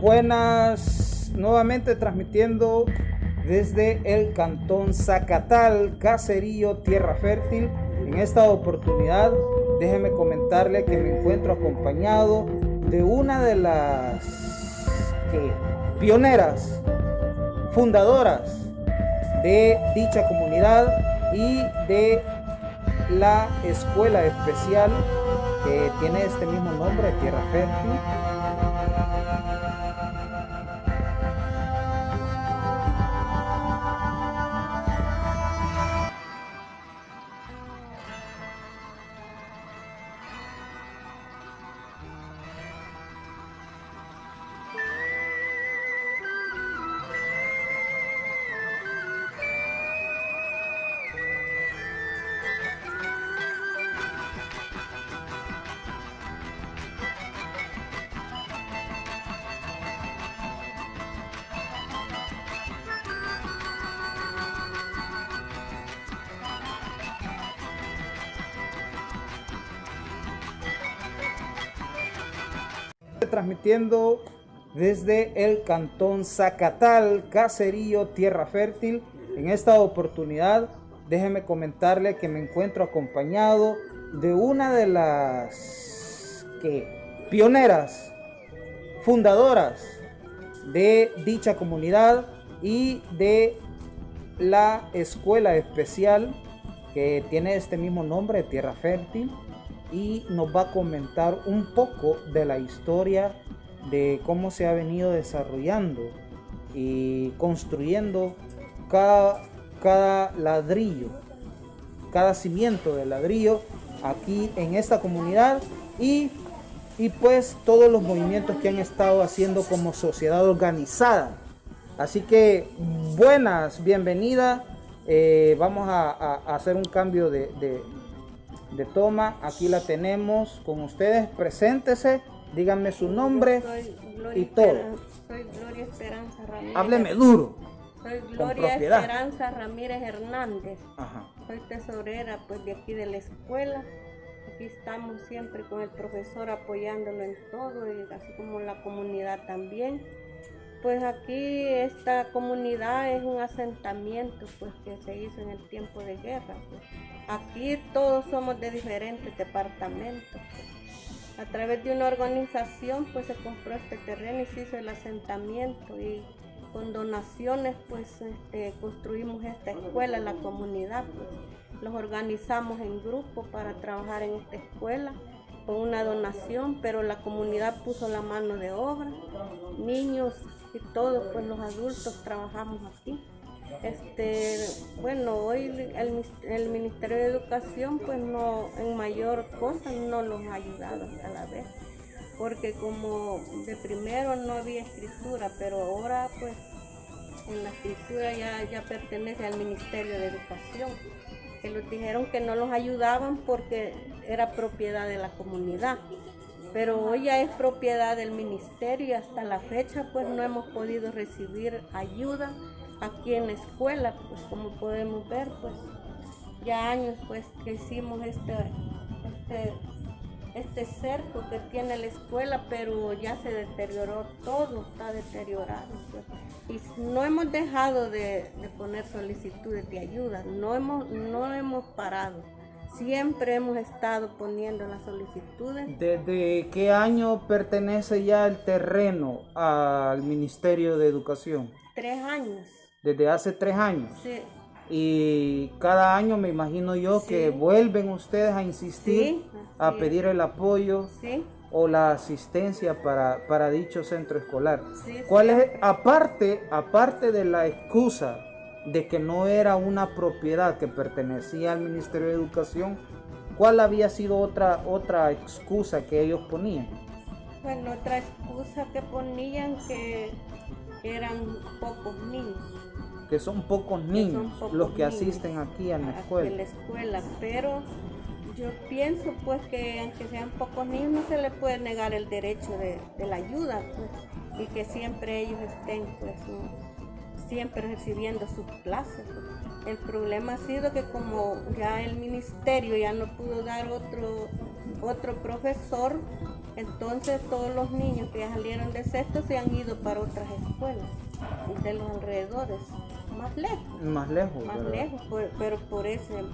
Buenas, nuevamente transmitiendo desde el cantón Zacatal, Caserío, Tierra Fértil. En esta oportunidad, déjeme comentarle que me encuentro acompañado de una de las pioneras, fundadoras de dicha comunidad y de la escuela especial que tiene este mismo nombre, Tierra Fértil. Transmitiendo desde el cantón Zacatal, Caserío, Tierra Fértil. En esta oportunidad, déjeme comentarle que me encuentro acompañado de una de las pioneras, fundadoras de dicha comunidad y de la escuela especial que tiene este mismo nombre, Tierra Fértil y nos va a comentar un poco de la historia de cómo se ha venido desarrollando y construyendo cada, cada ladrillo, cada cimiento de ladrillo aquí en esta comunidad y, y pues todos los movimientos que han estado haciendo como sociedad organizada. Así que buenas, bienvenida. Eh, vamos a, hacer un cambio de, de toma. Aquí la tenemos con ustedes. Preséntese, díganme su nombre y todo. soy Gloria Esperanza Ramírez. Hábleme duro. Soy Gloria Esperanza Ramírez Hernández. Soy tesorera pues de aquí de la escuela. Aquí estamos siempre con el profesor apoyándolo en todo, y así como la comunidad también. Pues aquí esta comunidad es un asentamiento pues que se hizo en el tiempo de guerra. Pues. Aquí todos somos de diferentes departamentos. A través de una organización pues se compró este terreno y se hizo el asentamiento y con donaciones pues este, construimos esta escuela, la comunidad. Pues. Los organizamos en grupo para trabajar en esta escuela con una donación, pero la comunidad puso la mano de obra, niños todos pues los adultos trabajamos aquí. Este, bueno, hoy el, el, Ministerio de Educación pues no, en mayor cosa no los ha ayudado a la vez, porque como de primero no había escritura, pero ahora pues en la escritura ya, ya pertenece al Ministerio de Educación que los dijeron que no los ayudaban porque era propiedad de la comunidad. Pero hoy ya es propiedad del ministerio y hasta la fecha pues no hemos podido recibir ayuda aquí en la escuela, pues como podemos ver pues ya años pues que hicimos este, este este cerco que tiene la escuela, pero ya se deterioró todo, está deteriorado. Pues. Y no hemos dejado de, poner solicitudes de ayuda, no hemos, no hemos parado. Siempre hemos estado poniendo las solicitudes. ¿Desde qué año pertenece ya el terreno al Ministerio de Educación? Tres años. ¿Desde hace tres años? Sí y cada año me imagino yo que vuelven ustedes a insistir, a pedir el apoyo o la asistencia para, para dicho centro escolar. ¿Cuál es, aparte, aparte de la excusa de que no era una propiedad que pertenecía al Ministerio de Educación, cuál había sido otra, otra excusa que ellos ponían? Bueno, otra excusa que ponían que eran pocos niños que son pocos niños los que asisten aquí a la escuela. la escuela, pero yo pienso pues que aunque sean pocos niños no se les puede negar el derecho de, la ayuda pues, y que siempre ellos estén pues siempre recibiendo sus clases. El problema ha sido que como ya el ministerio ya no pudo dar otro, otro profesor, Entonces todos los niños que ya salieron de sexto se han ido para otras escuelas de los alrededores, más lejos. Más lejos. Más lejos, pero por ese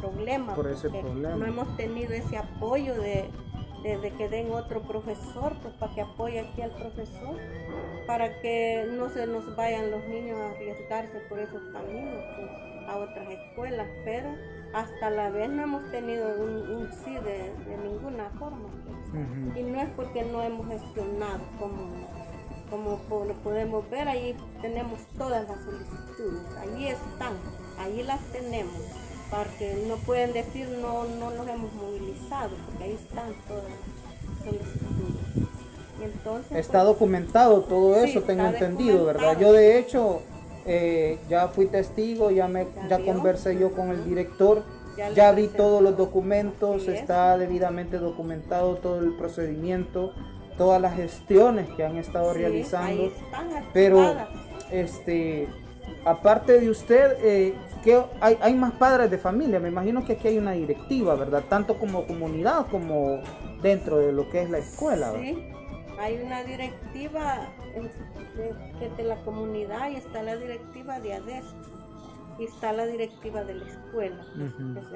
problema. Por ese problema. No hemos tenido ese apoyo de, que den otro profesor, pues para que apoye aquí al profesor, para que no se nos vayan los niños a arriesgarse por esos caminos pues, a otras escuelas, pero hasta la vez no hemos tenido un, sí de, ninguna forma. Pues. Y no es porque no hemos gestionado como, como podemos ver, ahí tenemos todas las solicitudes, ahí están, ahí las tenemos, porque no pueden decir no, no los hemos movilizado, porque ahí están todas las solicitudes. Entonces, está pues, documentado todo eso, tengo entendido, ¿verdad? Yo de hecho eh, ya fui testigo, ya, me, ya, conversé yo con el director, ya, vi todos los documentos, está debidamente documentado todo el procedimiento, todas las gestiones que han estado realizando. pero, este, aparte de usted, eh, hay, hay, más padres de familia, me imagino que aquí hay una directiva, ¿verdad? Tanto como comunidad como dentro de lo que es la escuela. Sí, hay una directiva de, de, la comunidad y está la directiva de ADES y está la directiva de la escuela.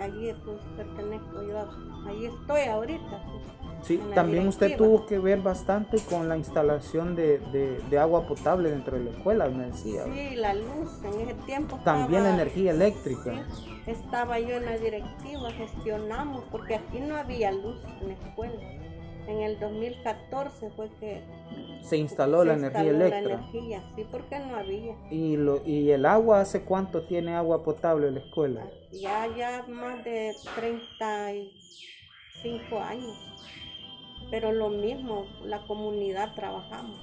allí pues, pertenezco yo, ahí estoy ahorita. Pues, sí, también usted tuvo que ver bastante con la instalación de, de, agua potable dentro de la escuela, me decía. Sí, la luz en ese tiempo. También la energía eléctrica. estaba yo en la directiva, gestionamos, porque aquí no había luz en la escuela. En el 2014 fue que se instaló la energía eléctrica. La energía, sí, porque no había. ¿Y, lo, ¿Y el agua hace cuánto tiene agua potable la escuela? Ya, ya más de 35 años. Pero lo mismo, la comunidad trabajamos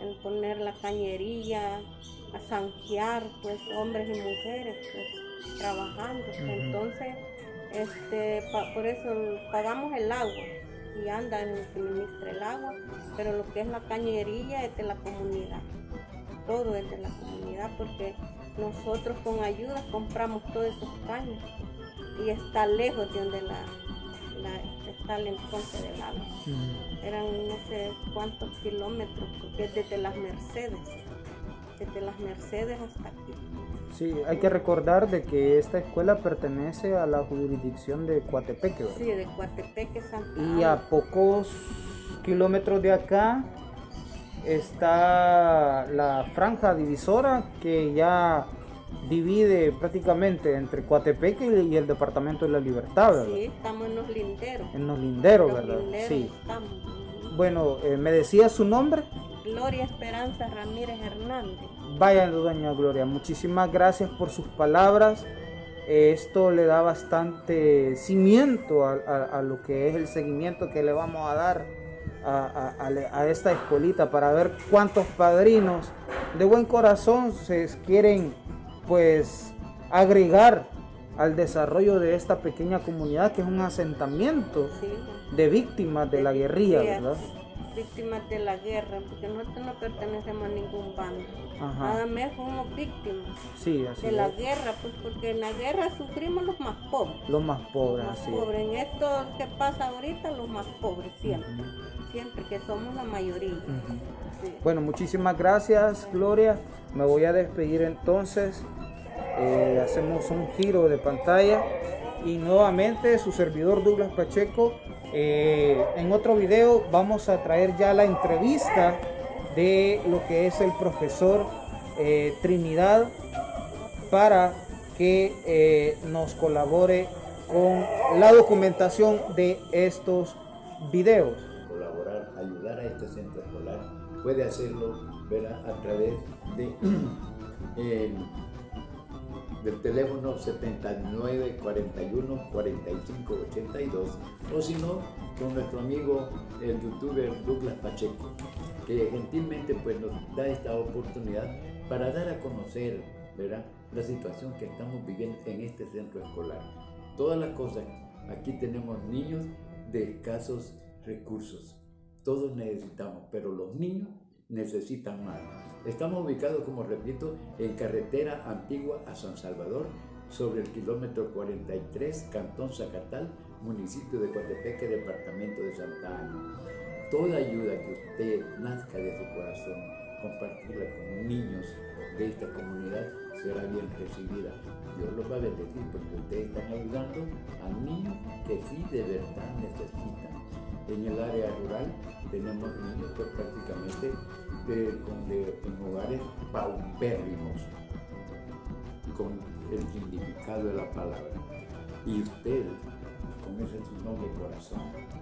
en poner la cañería, a zanjear, pues hombres y mujeres, pues trabajando. Entonces, este, por eso pagamos el agua y anda en el suministro el agua, pero lo que es la cañería es de la comunidad. Todo es de la comunidad porque nosotros con ayuda compramos todos esos caños y está lejos de donde la, está el entonces del agua. Eran no sé cuántos kilómetros, porque es desde las Mercedes, desde las Mercedes hasta aquí. Sí, hay que recordar de que esta escuela pertenece a la jurisdicción de Coatepeque, ¿verdad? Sí, de Coatepeque, Santa Y a pocos kilómetros de acá está la franja divisora que ya divide prácticamente entre Coatepeque y el departamento de la Libertad, ¿verdad? Sí, estamos en los linderos. En los linderos, ¿verdad? sí. Bueno, eh, ¿me decía su nombre? Gloria Esperanza Ramírez Hernández. Vaya, doña Gloria, muchísimas gracias por sus palabras. Esto le da bastante cimiento a, lo que es el seguimiento que le vamos a dar a, esta escuelita para ver cuántos padrinos de buen corazón se quieren pues agregar al desarrollo de esta pequeña comunidad que es un asentamiento de víctimas de la guerrilla, ¿verdad? Víctimas de la guerra, porque nosotros no pertenecemos a ningún bando. Nada más somos víctimas de la guerra, pues porque en la guerra sufrimos los más pobres. Los más pobres, los más pobres. En esto que pasa ahorita, los más pobres, siempre. Siempre, que somos la mayoría. Bueno, muchísimas gracias, Gloria. Me voy a despedir entonces. Eh, hacemos un giro de pantalla y nuevamente su servidor Douglas Pacheco eh, en otro video vamos a traer ya la entrevista de lo que es el profesor eh, Trinidad para que eh, nos colabore con la documentación de estos videos. Colaborar, ayudar a este centro escolar, puede hacerlo a través de del teléfono 79 41 45 82 o si no con nuestro amigo el youtuber Douglas Pacheco que gentilmente pues nos da esta oportunidad para dar a conocer ¿verdad? la situación que estamos viviendo en este centro escolar. Todas las cosas, aquí tenemos niños de escasos recursos. Todos necesitamos, pero los niños necesitan más. Estamos ubicados, como repito, en carretera antigua a San Salvador, sobre el kilómetro 43, Cantón Zacatal, municipio de Coatepeque, departamento de Santa Ana. toda ayuda que usted nazca de su corazón, compartirla con niños de esta comunidad, será bien recibida. Dios los va a bendecir porque ustedes están ayudando a niños que sí de verdad necesitan. En el área rural tenemos niños que prácticamente en hogares paupérrimos, con el significado de la palabra. Y usted, con ese su noble corazón,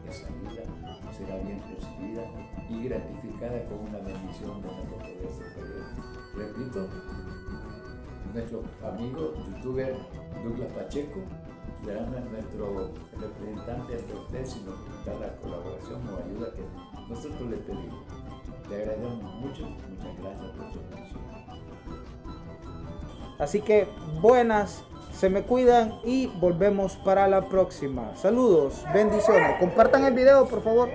esa ayuda será bien recibida y gratificada con una bendición de nuestro poder superior. Repito, nuestro amigo youtuber Douglas Pacheco será nuestro representante ante usted si nos da la colaboración o ayuda que nosotros le pedimos. Le agradecemos mucho, muchas gracias por su atención. Así que buenas, se me cuidan y volvemos para la próxima. Saludos, bendiciones. Compartan el video, por favor.